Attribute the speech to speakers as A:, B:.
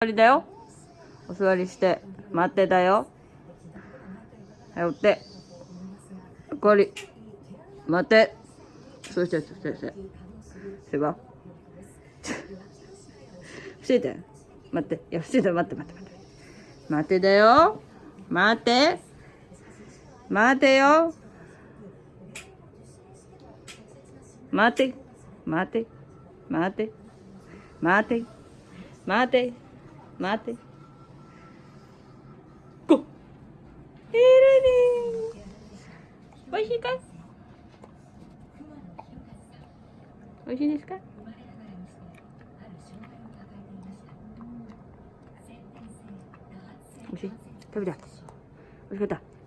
A: 座りだよ。お座りして、待ってだよ。はい、おって。おかわり。待って。そして、そして、そして。せば。伏せて。待って。いや、伏せて、待って、待って、待って。待てだよ。待て。待てよ。待て。待て。待て。待て。待て。待て。こ。いるね。おいしいかいおいしいですかおいしい食べたおいしかった